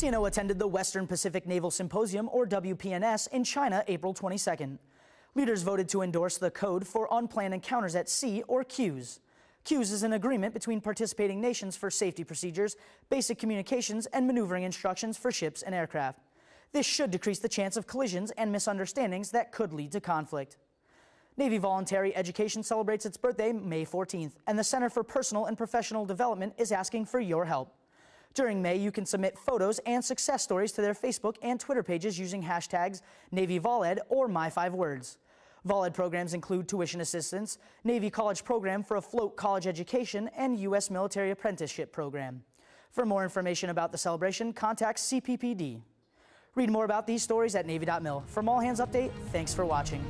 CNO attended the Western Pacific Naval Symposium, or WPNS, in China April 22nd. Leaders voted to endorse the Code for Unplanned Encounters at Sea, or CUES. CUES is an agreement between participating nations for safety procedures, basic communications, and maneuvering instructions for ships and aircraft. This should decrease the chance of collisions and misunderstandings that could lead to conflict. Navy Voluntary Education celebrates its birthday May 14th, and the Center for Personal and Professional Development is asking for your help. During May, you can submit photos and success stories to their Facebook and Twitter pages using hashtags NavyVolEd or My5Words. VolEd programs include tuition assistance, Navy College Program for afloat college education, and U.S. Military Apprenticeship Program. For more information about the celebration, contact CPPD. Read more about these stories at Navy.mil. From All Hands Update, thanks for watching.